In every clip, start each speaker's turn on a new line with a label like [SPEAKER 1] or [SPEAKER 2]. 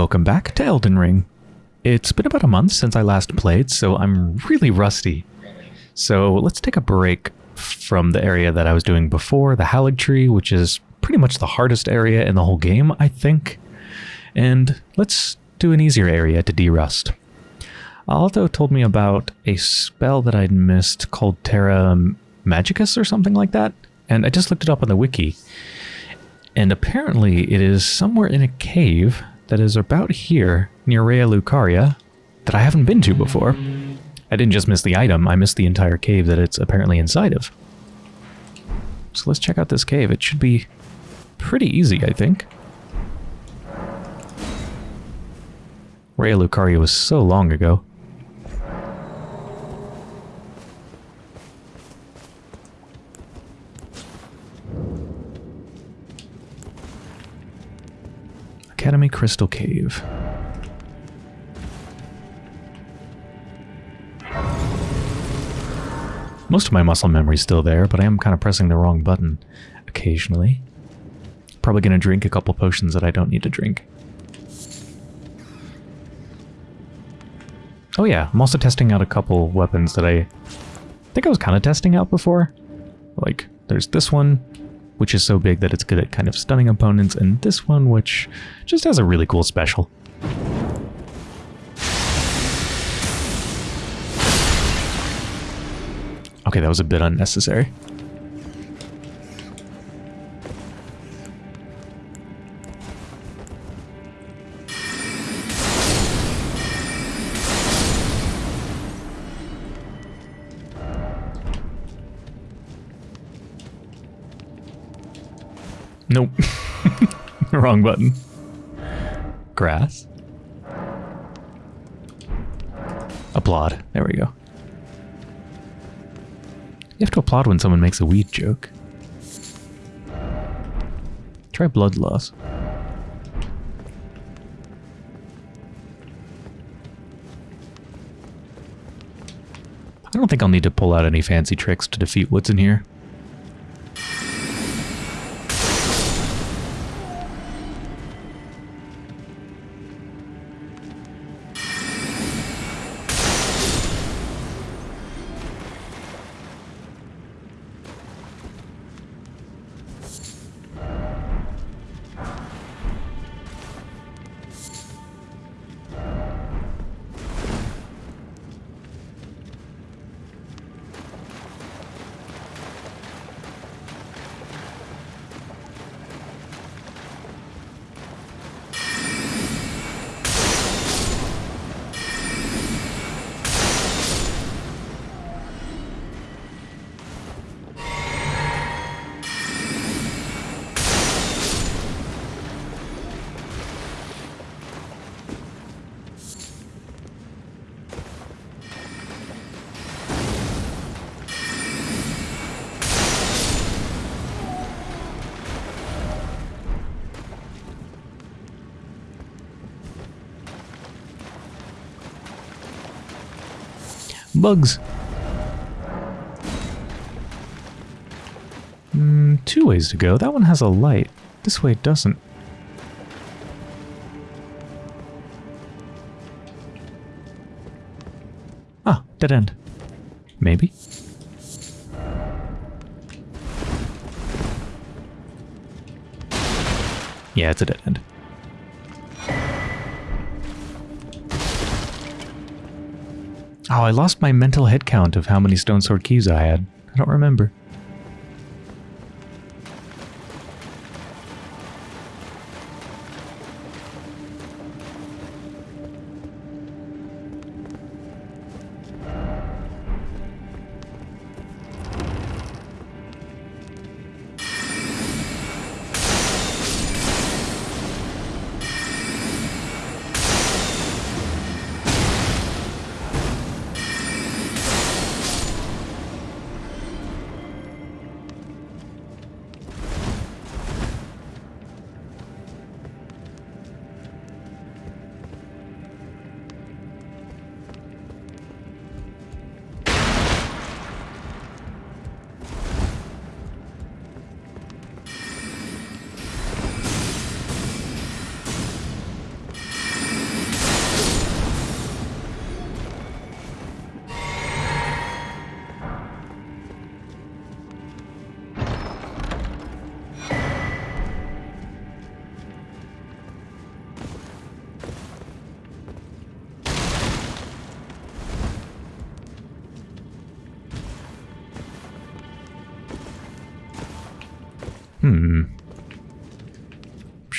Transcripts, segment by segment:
[SPEAKER 1] Welcome back to Elden Ring. It's been about a month since I last played, so I'm really rusty. So let's take a break from the area that I was doing before, the Haligtree, which is pretty much the hardest area in the whole game, I think. And let's do an easier area to derust. Alto told me about a spell that I'd missed called Terra Magicus or something like that, and I just looked it up on the wiki. And apparently it is somewhere in a cave that is about here near Raya Lucaria that I haven't been to before. I didn't just miss the item, I missed the entire cave that it's apparently inside of. So let's check out this cave. It should be pretty easy, I think. Raya Lucaria was so long ago. Academy Crystal Cave. Most of my muscle memory is still there, but I am kind of pressing the wrong button occasionally. Probably going to drink a couple potions that I don't need to drink. Oh yeah, I'm also testing out a couple weapons that I think I was kind of testing out before. Like, there's this one, which is so big that it's good at kind of stunning opponents, and this one, which just has a really cool special. Okay, that was a bit unnecessary. Nope. Wrong button. Grass. Applaud. There we go. You have to applaud when someone makes a weed joke. Try blood loss. I don't think I'll need to pull out any fancy tricks to defeat what's in here. Bugs. Mm, two ways to go. That one has a light. This way it doesn't. Ah, dead end. Maybe. Yeah, it's a dead end. I lost my mental head count of how many Stone Sword keys I had. I don't remember.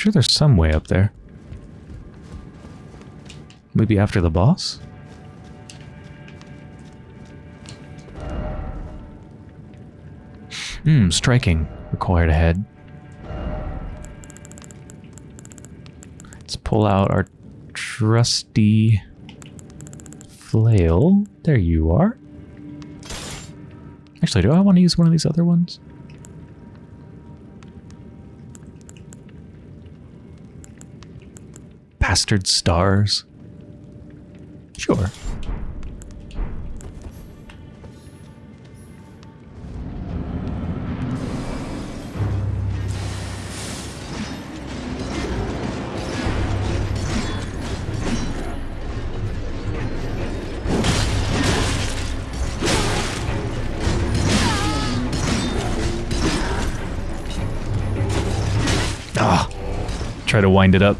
[SPEAKER 1] Sure there's some way up there. Maybe after the boss? Hmm, striking. Required ahead. Let's pull out our trusty flail. There you are. Actually, do I want to use one of these other ones? Bastard stars. Sure. Ah, try to wind it up.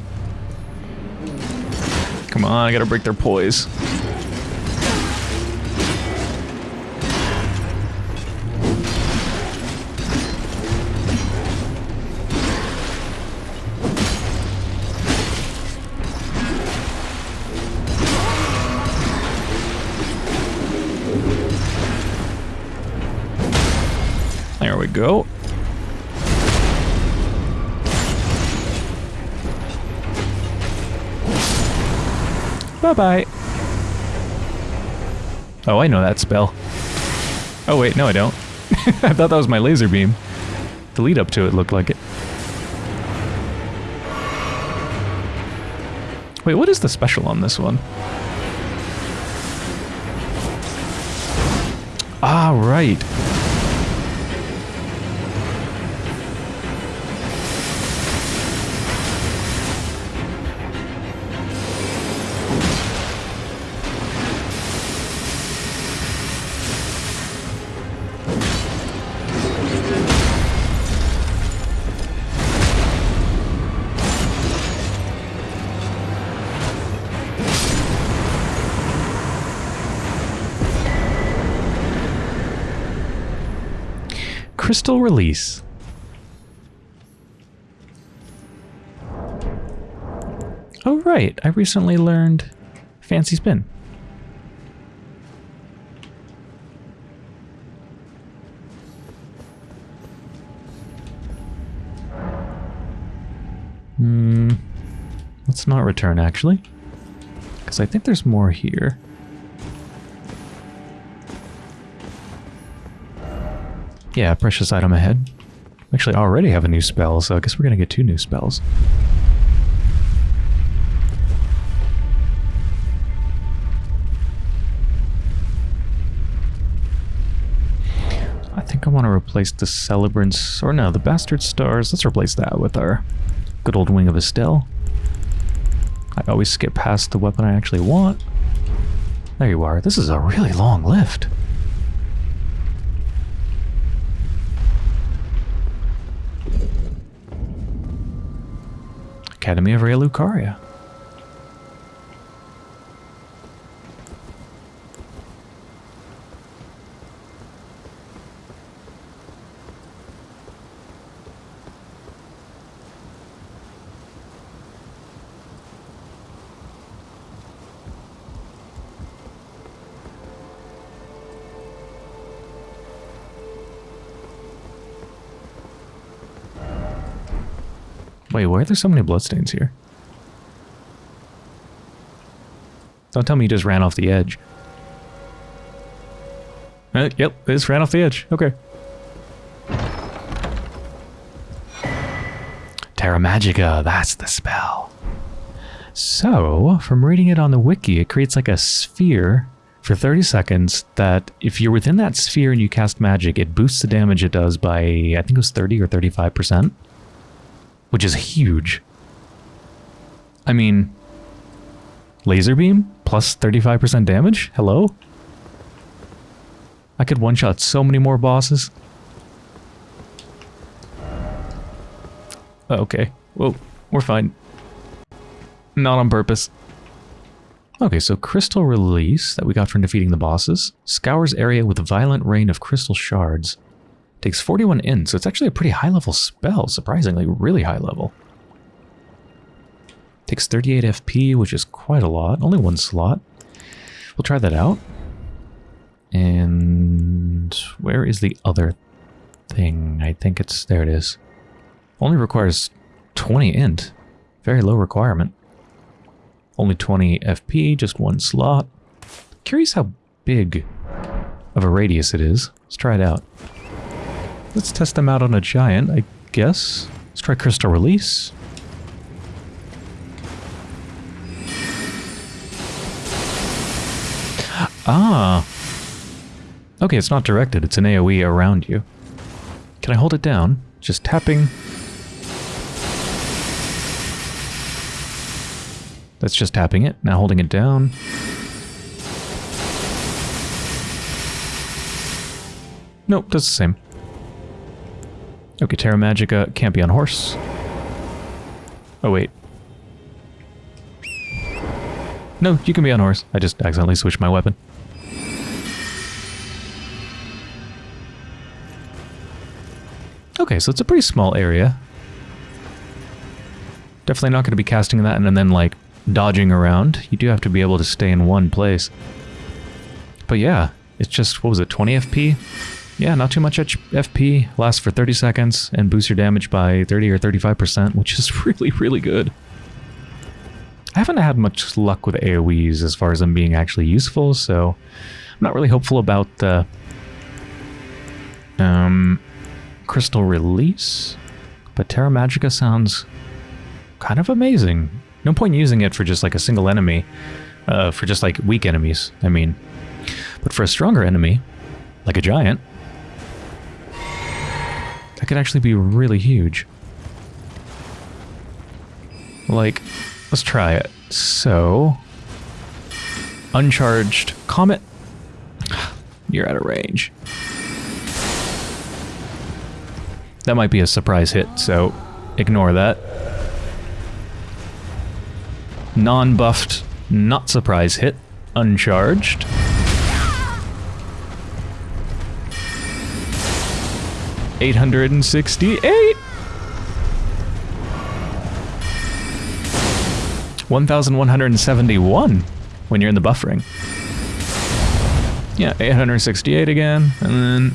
[SPEAKER 1] Come on, I gotta break their poise. Bye-bye. Oh, I know that spell. Oh, wait, no I don't. I thought that was my laser beam. The lead up to it looked like it. Wait, what is the special on this one? Ah, right. Crystal Release. Oh, right. I recently learned Fancy Spin. Hmm. Let's not return, actually. Because I think there's more here. Yeah, precious item ahead. Actually, already have a new spell, so I guess we're gonna get two new spells. I think I want to replace the Celebrants, or no, the Bastard Stars. Let's replace that with our good old Wing of Astel. I always skip past the weapon I actually want. There you are. This is a really long lift. Academy of Raya Lucaria. Wait, why are there so many bloodstains here? Don't tell me you just ran off the edge. Uh, yep, it just ran off the edge. Okay. Terra Magica, that's the spell. So, from reading it on the wiki, it creates like a sphere for 30 seconds that if you're within that sphere and you cast magic, it boosts the damage it does by, I think it was 30 or 35%, which is huge. I mean, laser beam plus 35% damage? Hello? I could one-shot so many more bosses. Oh, okay. Whoa, we're fine. Not on purpose. Okay, so Crystal Release that we got from defeating the bosses. Scours area with a violent rain of crystal shards. Takes 41 in, so it's actually a pretty high level spell, surprisingly, really high level. Takes 38 FP, which is quite a lot. Only one slot. We'll try that out. And where is the other thing? I think it's... There it is. Only requires 20 int. Very low requirement. Only 20 FP, just one slot. Curious how big of a radius it is. Let's try it out. Let's test them out on a giant, I guess. Let's try Crystal Release. Ah. Okay, it's not directed. It's an AoE around you. Can I hold it down? Just tapping. That's just tapping it. Now holding it down. Nope, does the same. Okay, Terra Magica can't be on horse. Oh, wait. No, you can be on horse. I just accidentally switched my weapon. Okay, so it's a pretty small area. Definitely not going to be casting that and then, like, dodging around. You do have to be able to stay in one place. But yeah, it's just, what was it, 20 FP? Yeah, not too much FP, lasts for 30 seconds, and boosts your damage by 30 or 35%, which is really, really good. I haven't had much luck with AoEs as far as them being actually useful, so I'm not really hopeful about um, Crystal Release, but Terra Magica sounds kind of amazing. No point using it for just like a single enemy, uh, for just like weak enemies, I mean. But for a stronger enemy, like a giant, that could actually be really huge. Like, let's try it. So, uncharged comet, you're out of range. That might be a surprise hit, so ignore that. Non-buffed, not surprise hit, uncharged. Eight hundred and sixty-eight. 1,171 when you're in the buffering. Yeah, 868 again, and then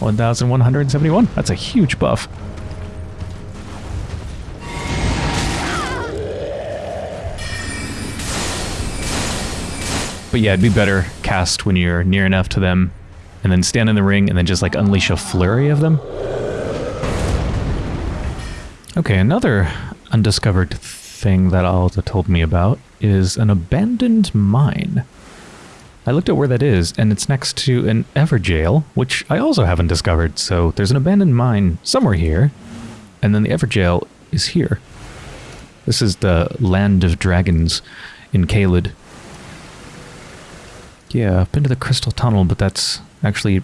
[SPEAKER 1] 1,171. That's a huge buff. But yeah, it'd be better cast when you're near enough to them, and then stand in the ring, and then just like unleash a flurry of them. Okay, another undiscovered thing that Alta told me about is an abandoned mine. I looked at where that is, and it's next to an Evergaol, which I also haven't discovered, so there's an abandoned mine somewhere here, and then the Evergaol is here. This is the Land of Dragons in Caelid. Yeah, I've been to the Crystal Tunnel, but that's actually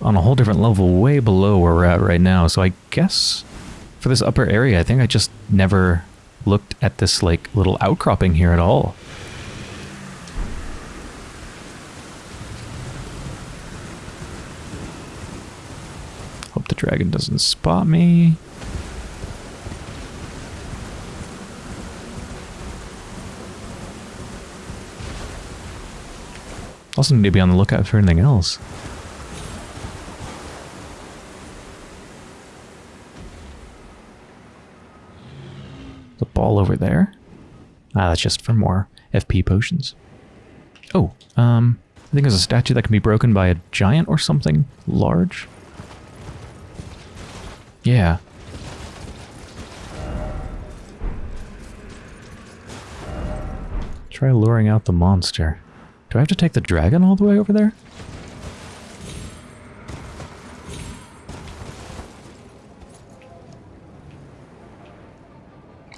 [SPEAKER 1] on a whole different level, way below where we're at right now, so I guess for this upper area, I think I just never looked at this like little outcropping here at all. Hope the dragon doesn't spot me. Also need to be on the lookout for anything else. The ball over there? Ah, that's just for more FP potions. Oh, um, I think there's a statue that can be broken by a giant or something large. Yeah. Try luring out the monster. Do I have to take the dragon all the way over there?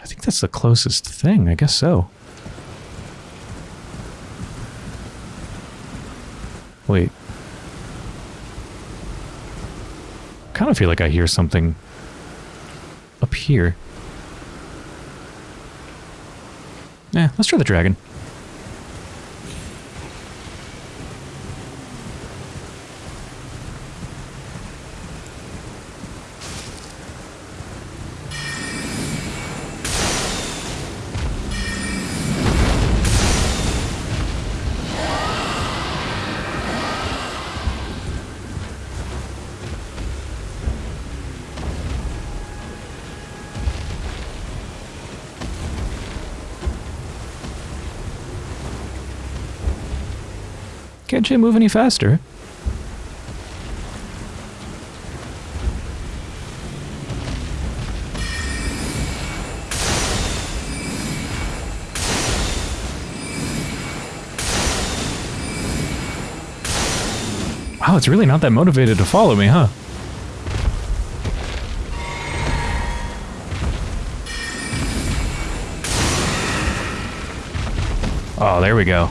[SPEAKER 1] I think that's the closest thing. I guess so. Wait. kind of feel like I hear something up here. Yeah, let's try the dragon. Can't you move any faster? Wow, it's really not that motivated to follow me, huh? Oh, there we go.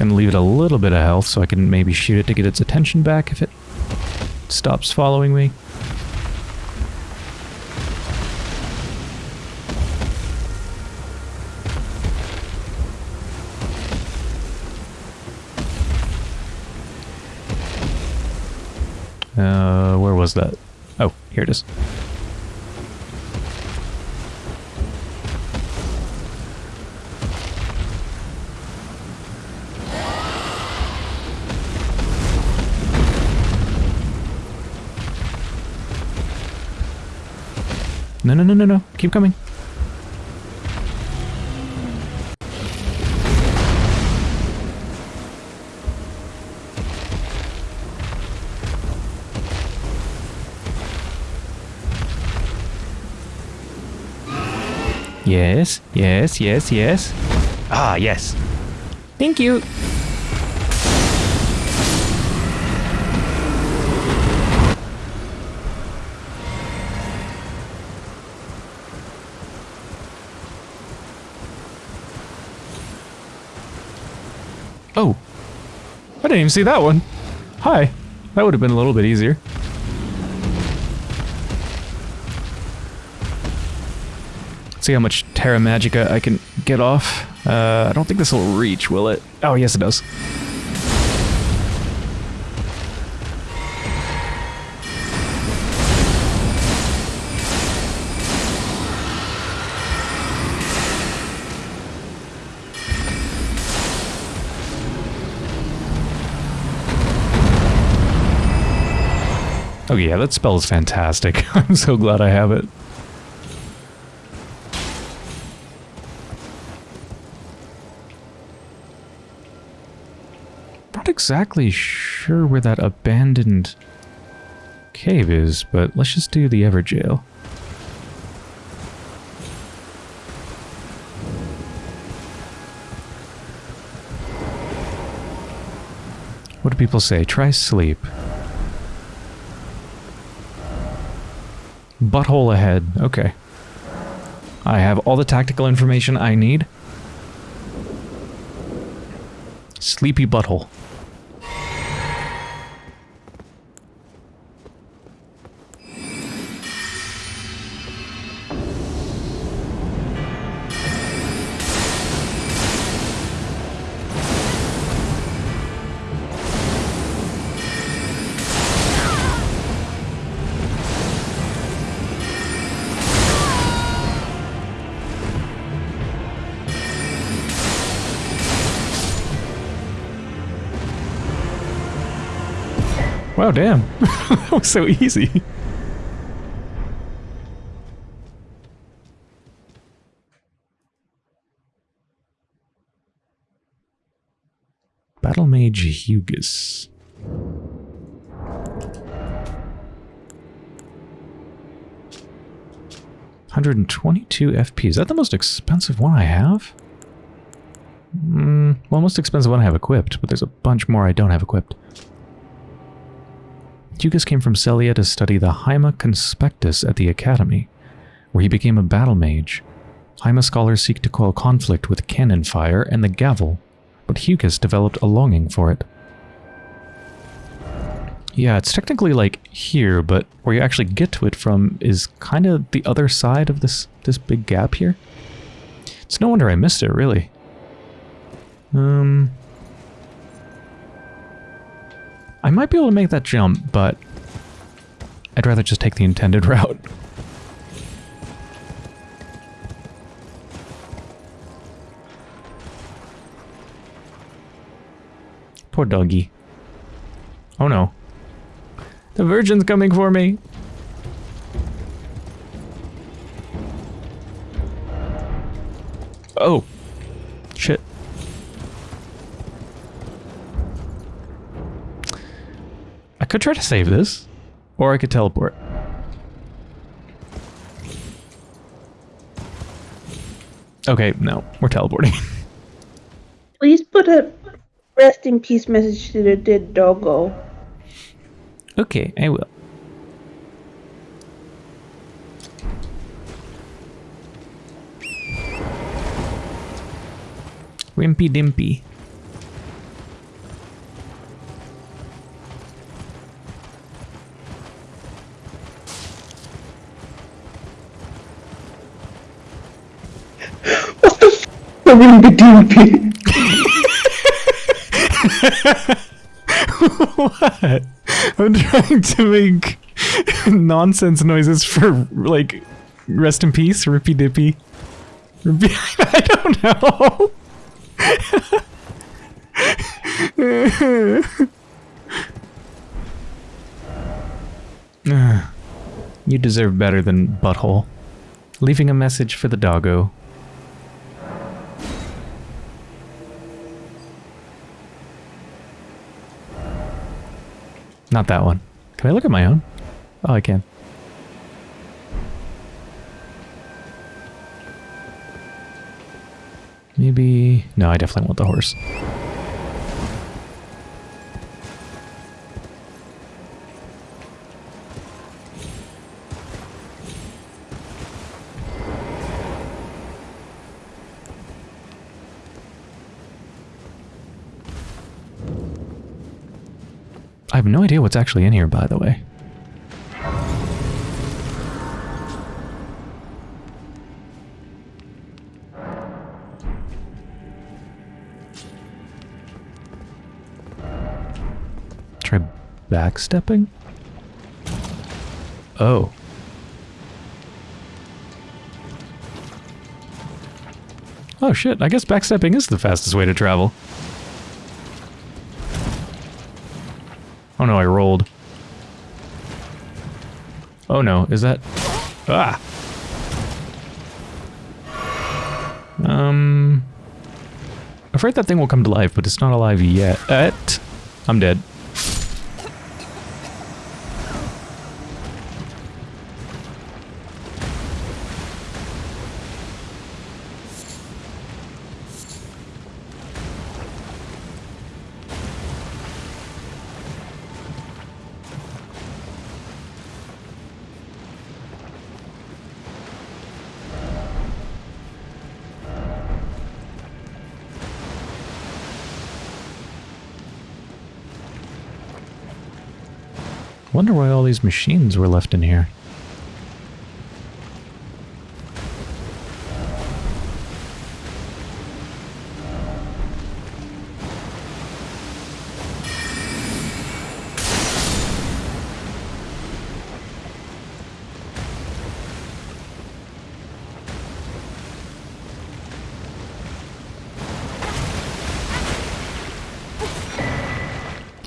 [SPEAKER 1] Gonna leave it a little bit of health so I can maybe shoot it to get its attention back if it stops following me. Uh, where was that? Yes, yes, yes, yes. Ah, yes. Thank you. Oh. I didn't even see that one. Hi. That would have been a little bit easier. See how much Terra Magica I can get off. Uh, I don't think this will reach, will it? Oh, yes it does. Oh yeah, that spell is fantastic. I'm so glad I have it. Exactly sure where that abandoned cave is, but let's just do the Evergaol. What do people say? Try sleep. Butthole ahead. Okay. I have all the tactical information I need. Sleepy butthole. Wow, damn. that was so easy. Battle Mage Hugis. Hundred and twenty-two FP. Is that the most expensive one I have? Mm, well, most expensive one I have equipped, but there's a bunch more I don't have equipped. Hugis came from Sellia to study the Haima Conspectus at the Academy, where he became a battle mage. Haima scholars seek to quell conflict with cannon fire and the gavel, but Hugis developed a longing for it. Yeah, it's technically like here, but where you actually get to it from is kind of the other side of this, this big gap here. It's no wonder I missed it, really. Um, I might be able to make that jump, but I'd rather just take the intended route. Poor doggy. Oh no. The virgin's coming for me! Oh. Shit. Could try to save this, or I could teleport. Okay, no, we're teleporting.
[SPEAKER 2] Please put a rest in peace message to the dead doggo.
[SPEAKER 1] okay, I will. Wimpy Dimpy.
[SPEAKER 2] F? The wimpy dimpy.
[SPEAKER 1] what? I'm trying to make nonsense noises for like rest in peace, Rippy Dippy. Rippy, I don't know. you deserve better than butthole. Leaving a message for the doggo. Not that one. Can I look at my own? Oh, I can. Maybe... No, I definitely want the horse. I have no idea what's actually in here, by the way. Try backstepping? Oh. Oh shit, I guess backstepping is the fastest way to travel. Oh no, I rolled. Oh no, is that... Ah! Um... Afraid that thing will come to life, but it's not alive yet. I'm dead. Wonder why all these machines were left in here.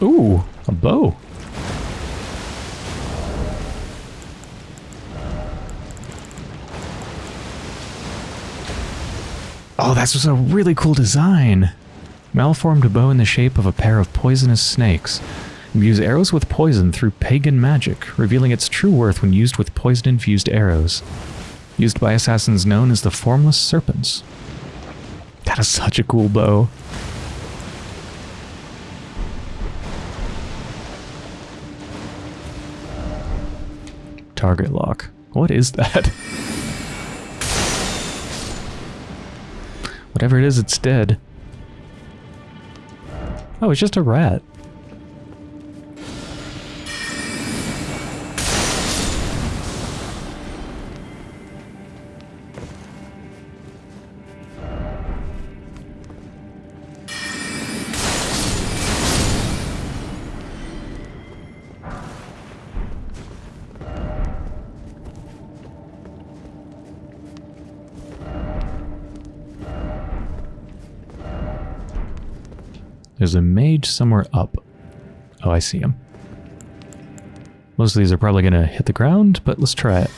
[SPEAKER 1] Ooh, a bow. That's just a really cool design. Malformed bow in the shape of a pair of poisonous snakes. Imbues arrows with poison through pagan magic, revealing its true worth when used with poison-infused arrows. Used by assassins known as the Formless Serpents. That is such a cool bow. Target lock. What is that? Whatever it is, it's dead. Oh, it's just a rat. There's a mage somewhere up. Oh, I see him. Most of these are probably going to hit the ground, but let's try it.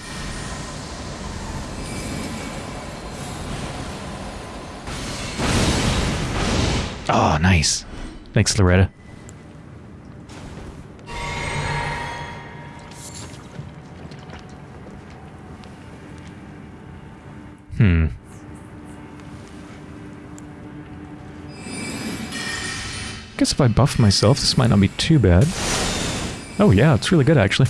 [SPEAKER 1] Oh, nice. Thanks, Loretta. I buff myself, this might not be too bad. Oh yeah, it's really good actually.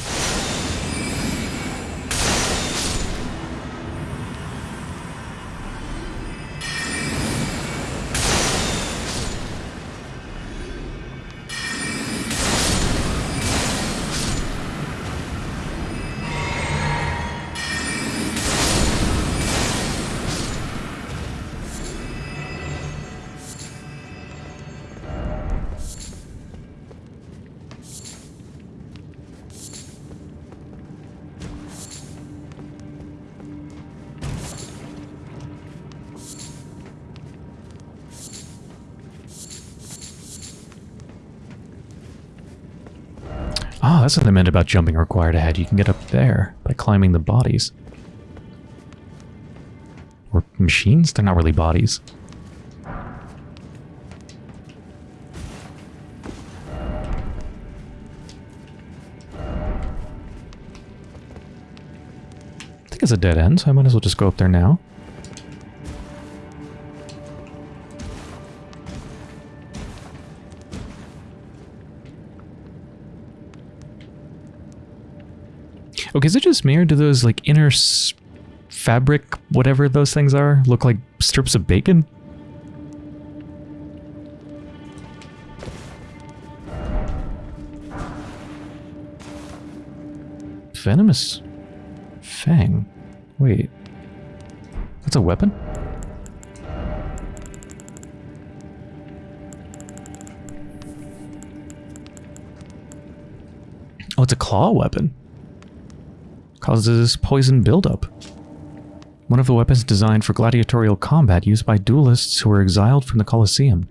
[SPEAKER 1] What I meant about jumping required ahead. You can get up there by climbing the bodies. Or machines? They're not really bodies. I think it's a dead end, so I might as well just go up there now. Okay, is it just me or do those like inner fabric, whatever those things are, look like strips of bacon? Venomous fang. Wait. That's a weapon? Oh, it's a claw weapon causes poison buildup. One of the weapons designed for gladiatorial combat used by duelists who were exiled from the Colosseum.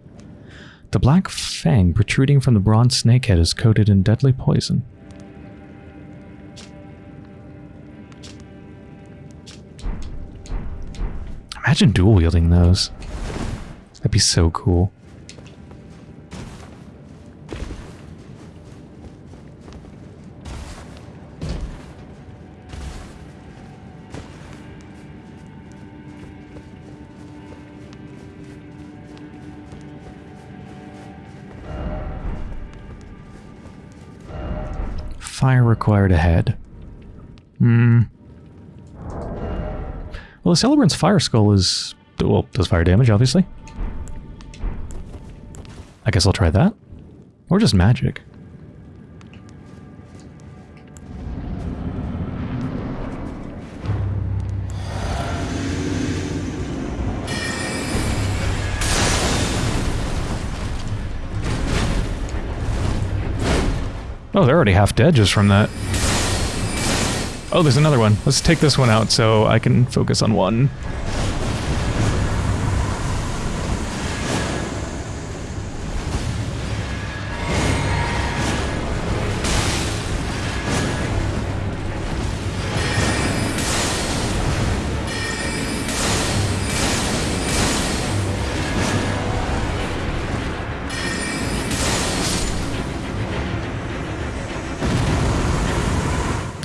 [SPEAKER 1] The black fang protruding from the bronze snakehead is coated in deadly poison. Imagine dual wielding those. That'd be so cool. Fire required ahead. Hmm. Well, the Celebrant's Fire Skull is... Well, does fire damage, obviously. I guess I'll try that. Or just magic. Already half dead just from that. Oh, there's another one. Let's take this one out so I can focus on one.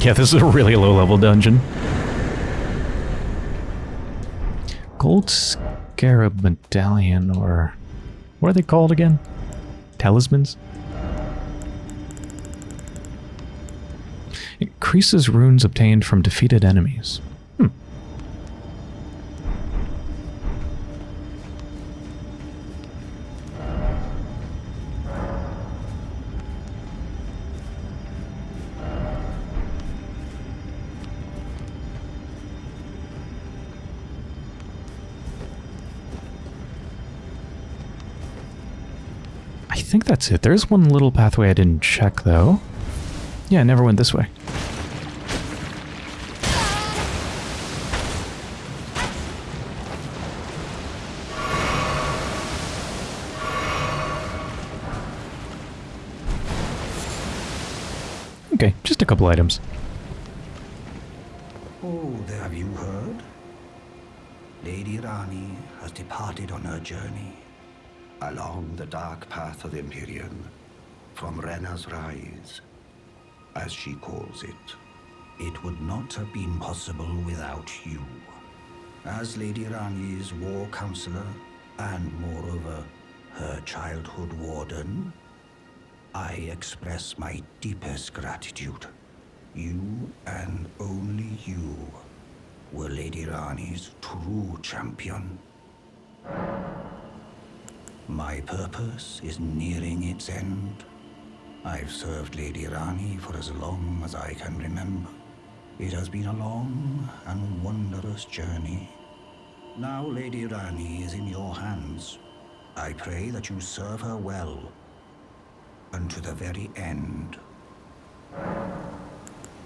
[SPEAKER 1] Yeah, this is a really low-level dungeon. Gold Scarab Medallion, or... What are they called again? Talismans? Increases runes obtained from defeated enemies. Think that's it. There's one little pathway I didn't check, though. Yeah, I never went this way. Okay, just a couple items.
[SPEAKER 3] Oh, have you heard? Lady Ranni has departed on her journey. Along the dark path of the Empyrean, from Renna's Rise, as she calls it. It would not have been possible without you. As Lady Ranni's war counselor, and moreover, her childhood warden, I express my deepest gratitude. You and only you were Lady Ranni's true champion. My purpose is nearing its end. I've served Lady Ranni for as long as I can remember. It has been a long and wondrous journey. Now Lady Ranni is in your hands. I pray that you serve her well unto the very end.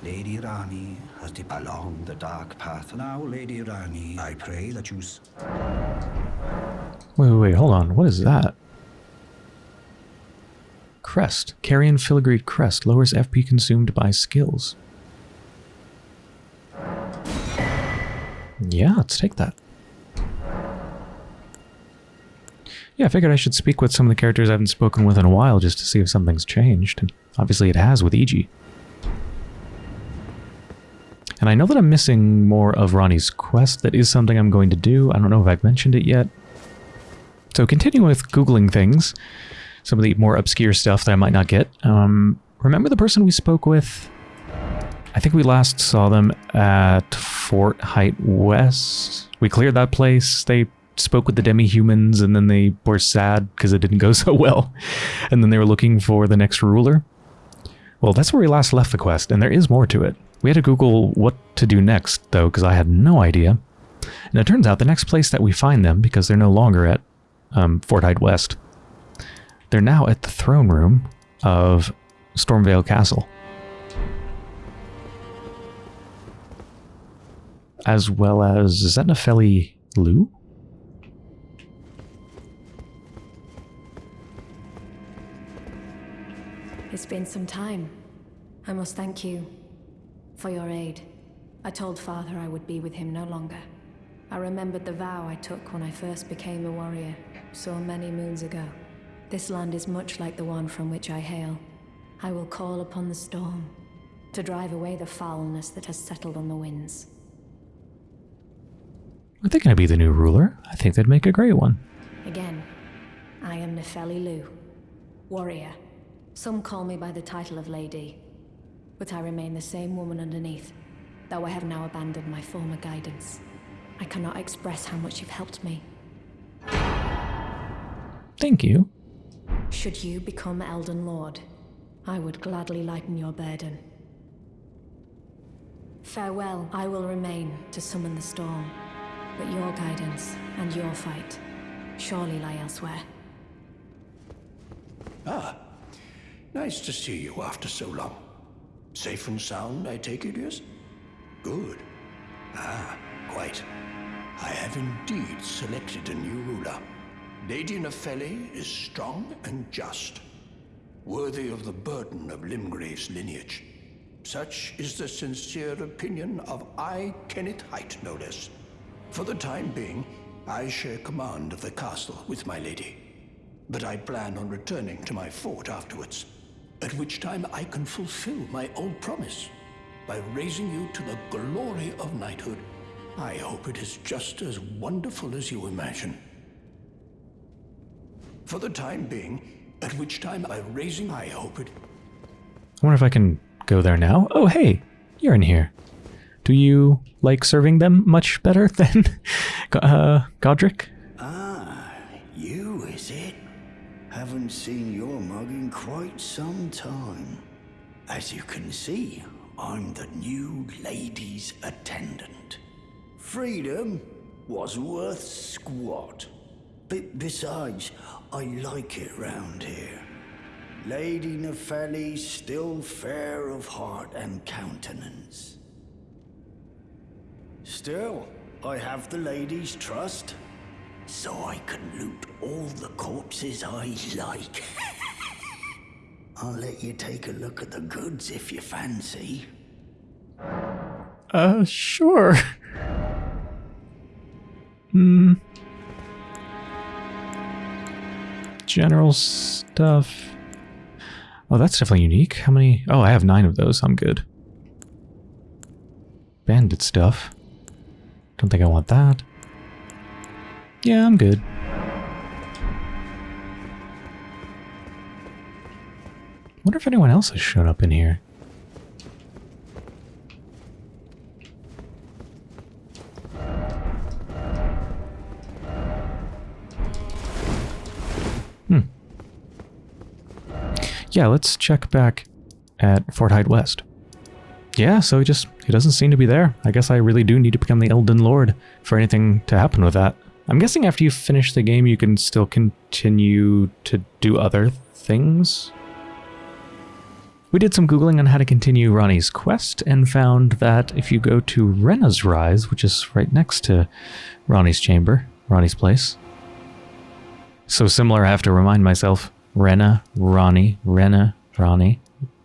[SPEAKER 3] Lady Ranni has departed along the dark path. Now, Lady Ranni, I pray that you...
[SPEAKER 1] Wait, wait, wait, hold on. What is that? Crest. Carrion Filigreed Crest. Lowers FP consumed by skills. Yeah, let's take that. Yeah, I figured I should speak with some of the characters I haven't spoken with in a while just to see if something's changed. And obviously it has with Iji. And I know that I'm missing more of Ranni's quest. That is something I'm going to do. I don't know if I've mentioned it yet. So continuing with Googling things, some of the more obscure stuff that I might not get. Um, remember the person we spoke with? I think we last saw them at Fort Haight West. We cleared that place. They spoke with the demi-humans and then they were sad because it didn't go so well. And then they were looking for the next ruler. Well, that's where we last left the quest, and there is more to it. We had to Google what to do next, though, because I had no idea. And it turns out the next place that we find them, because they're no longer at um, Fort Haight West, they're now at the throne room of Stormveil Castle. As well as, is Loux?
[SPEAKER 4] It's been some time. I must thank you for your aid. I told Father I would be with him no longer. I remembered the vow I took when I first became a warrior, so many moons ago. This land is much like the one from which I hail. I will call upon the storm to drive away the foulness that has settled on the winds.
[SPEAKER 1] Are they going to be the new ruler? I think they'd make a great one.
[SPEAKER 4] Again, I am Nefeli Loux, warrior. Some call me by the title of Lady, but I remain the same woman underneath, though I have now abandoned my former guidance. I cannot express how much you've helped me.
[SPEAKER 1] Thank you.
[SPEAKER 4] Should you become Elden Lord, I would gladly lighten your burden. Farewell, I will remain to summon the storm, but your guidance and your fight surely lie elsewhere.
[SPEAKER 5] Ah, Nice to see you after so long. Safe and sound, I take it, yes? Good. Ah, quite. I have indeed selected a new ruler. Lady Nefeli is strong and just, worthy of the burden of Limgrave's lineage. Such is the sincere opinion of I, Kenneth Haight, no less. For the time being, I share command of the castle with my lady. But I plan on returning to my fort afterwards at which time I can fulfill my old promise by raising you to the glory of knighthood. I hope it is just as wonderful as you imagine. For the time being, at which time by raising, I hope it.
[SPEAKER 1] I wonder if I can go there now. Oh, hey, you're in here. Do you like serving them much better than uh, Godrick? Ah, you is it?
[SPEAKER 6] Haven't seen your mug in quite some time. As you can see, I'm the new lady's attendant. Freedom was worth squat. Besides, I like it round here. Lady Nefeli's still fair of heart and countenance. Still, I have the lady's trust so I can loot all the corpses I like. I'll let you take a look at the goods if you fancy.
[SPEAKER 1] Uh, sure. Hmm. General stuff. Oh, that's definitely unique. How many? Oh, I have nine of those. I'm good. Bandit stuff. Don't think I want that. Yeah, I'm good. Wonder if anyone else has shown up in here. Yeah, let's check back at Fort Haight West. Yeah, so he just he doesn't seem to be there. I guess I really do need to become the Elden Lord for anything to happen with that. I'm guessing after you finish the game, you can still continue to do other things. We did some googling on how to continue Ranni's quest and found that if you go to Renna's Rise, which is right next to Ranni's chamber, Ranni's place. So similar, I have to remind myself. Renna, Ranni, Renna, Ranni,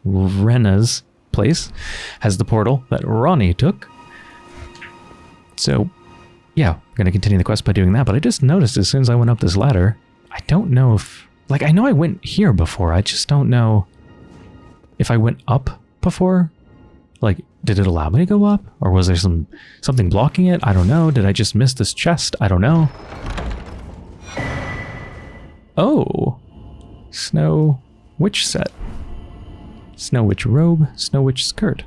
[SPEAKER 1] Renna's place has the portal that Ranni took. So, yeah, I'm going to continue the quest by doing that. But I just noticed as soon as I went up this ladder, I don't know if... Like, I know I went here before. I just don't know if I went up before. Like, did it allow me to go up? Or was there some something blocking it? I don't know. Did I just miss this chest? I don't know. Oh. Snow Witch set. Snow Witch robe, Snow Witch skirt.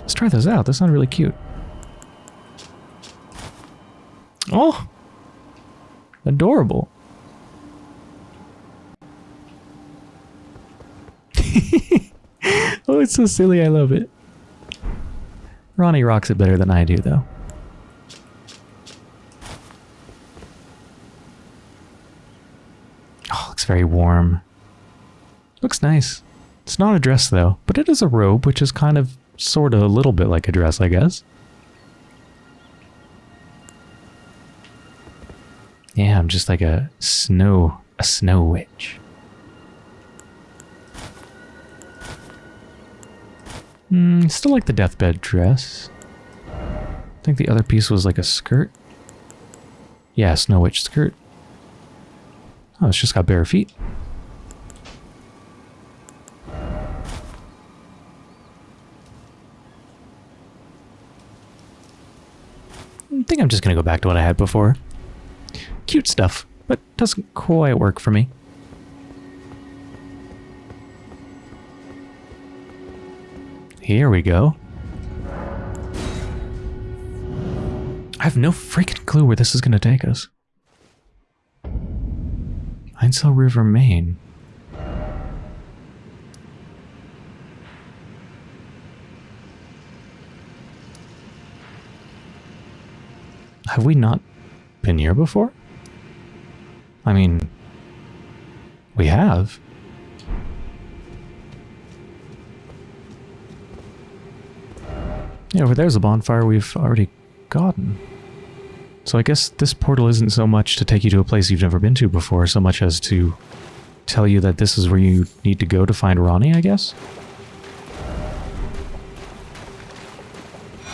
[SPEAKER 1] Let's try those out. They sound really cute. Oh! Adorable. oh, it's so silly. I love it. Ranni rocks it better than I do, though. Oh, looks very warm. Looks nice. It's not a dress, though, but it is a robe, which is kind of, sort of, a little bit like a dress, I guess. Yeah, I'm just like a snow, a snow witch. Hmm, still like the deathbed dress. I think the other piece was like a skirt. Yeah, Snow Witch skirt. Oh, it's just got bare feet. I think I'm just going to go back to what I had before. Cute stuff, but doesn't quite work for me. Here we go. I have no freaking clue where this is going to take us. Ainsel River, Main. Have we not been here before? I mean, we have. Yeah, over there's a bonfire we've already gotten. So I guess this portal isn't so much to take you to a place you've never been to before, so much as to tell you that this is where you need to go to find Ranni, I guess?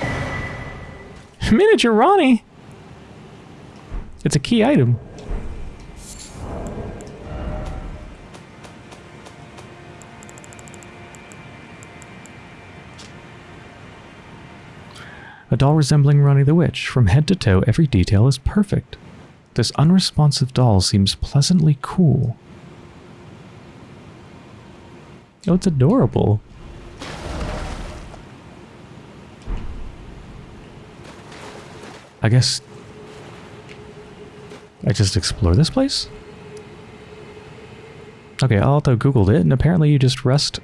[SPEAKER 1] Miniature Ranni! It's a key item. Doll resembling Ranni the Witch. From head to toe, every detail is perfect. This unresponsive doll seems pleasantly cool. Oh, it's adorable. I guess I just explore this place? Okay, I auto googled it, and apparently you just rest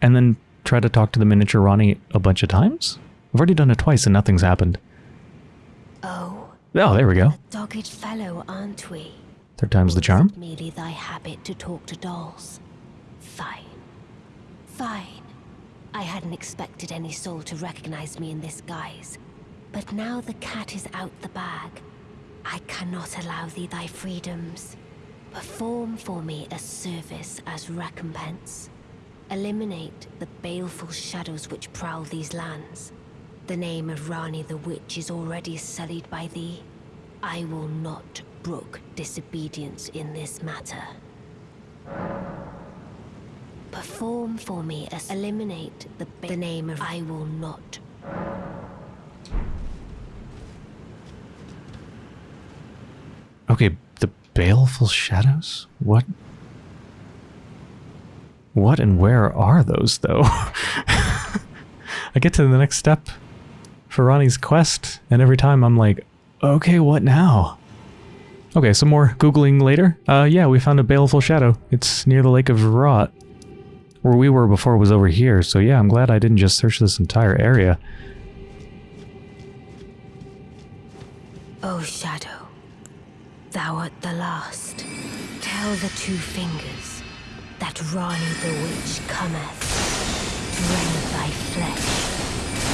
[SPEAKER 1] and then try to talk to the miniature Ranni a bunch of times? I've already done it twice and nothing's happened.
[SPEAKER 7] Oh.
[SPEAKER 1] Oh, there we go.
[SPEAKER 7] Dogged fellow, aren't we?
[SPEAKER 1] Third time's the charm.
[SPEAKER 7] merely thy habit to talk to dolls. Fine. Fine. I hadn't expected any soul to recognize me in this guise. But now the cat is out the bag. I cannot allow thee thy freedoms. Perform for me a service as recompense. Eliminate the baleful shadows which prowl these lands. The name of Ranni the Witch is already sullied by thee. I will not brook disobedience in this matter. Perform for me as eliminate the, the name of I will not.
[SPEAKER 1] Okay, the baleful shadows? What? What and where are those, though? I get to the next step for Ranni's quest, and every time I'm like, okay, what now? Okay, some more Googling later. Uh, yeah, we found a baleful shadow. It's near the Lake of Rot. Where we were before was over here, so yeah, I'm glad I didn't just search this entire area.
[SPEAKER 7] O Shadow, thou art the last. Tell the two fingers that Ranni the Witch cometh. Rend thy flesh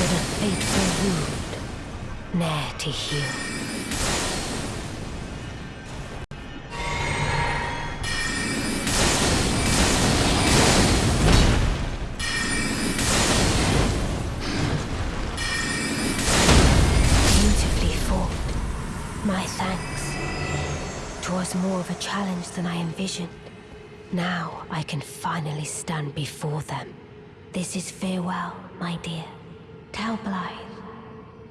[SPEAKER 7] with a fateful wound, ne'er to heal. More of a challenge than I envisioned. Now I can finally stand before them. This is farewell, my dear. Tell Blaidd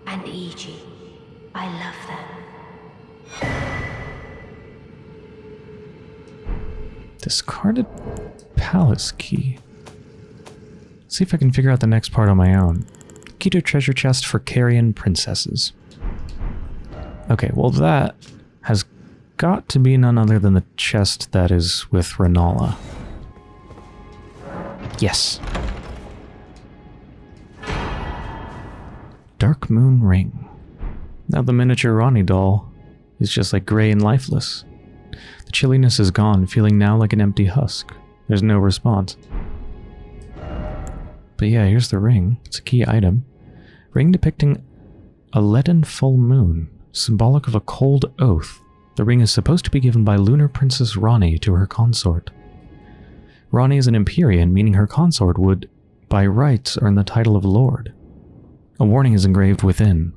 [SPEAKER 7] and Iji I love them.
[SPEAKER 1] Discarded palace key. See if I can figure out the next part on my own. Key to treasure chest for Carrion princesses. Okay, well that has got to be none other than the chest that is with Renala. Yes. Moon Ring. Now the miniature Ranni doll is just like gray and lifeless. The chilliness is gone, feeling now like an empty husk. There's no response. But yeah, here's the ring. It's a key item. Ring depicting a leaden full moon, symbolic of a cold oath. The ring is supposed to be given by Lunar Princess Ranni to her consort. Ranni is an Empyrean, meaning her consort would, by rights, earn the title of Lord. A warning is engraved within.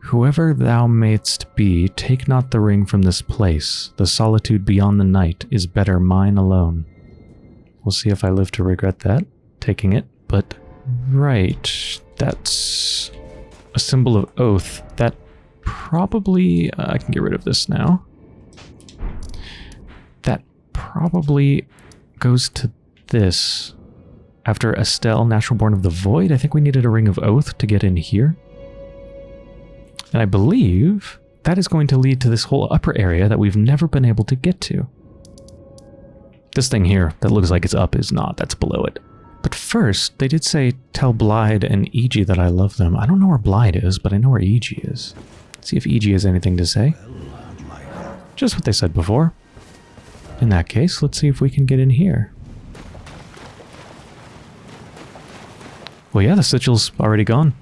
[SPEAKER 1] Whoever thou mayst be, take not the ring from this place. The solitude beyond the night is better mine alone. We'll see if I live to regret that, taking it. But, right, that's a symbol of oath. That probably, uh, I can get rid of this now. That probably goes to this. After Astel, Natural Born of the Void, I think we needed a Ring of Oath to get in here. And I believe that is going to lead to this whole upper area that we've never been able to get to. This thing here that looks like it's up is not, that's below it. But first, they did say, tell Blaidd and Iji that I love them. I don't know where Blaidd is, but I know where Iji is. See if Iji has anything to say. Just what they said before. In that case, let's see if we can get in here. Well, yeah, the sigil's already gone.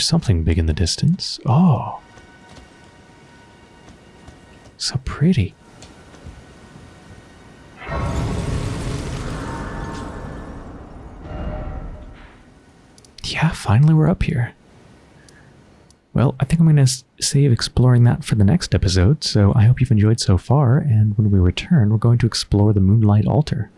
[SPEAKER 1] Hear something big in the distance. Oh. So pretty. Yeah, finally we're up here. Well, I think I'm going to save exploring that for the next episode, so I hope you've enjoyed so far, and when we return, we're going to explore the Moonlight Altar.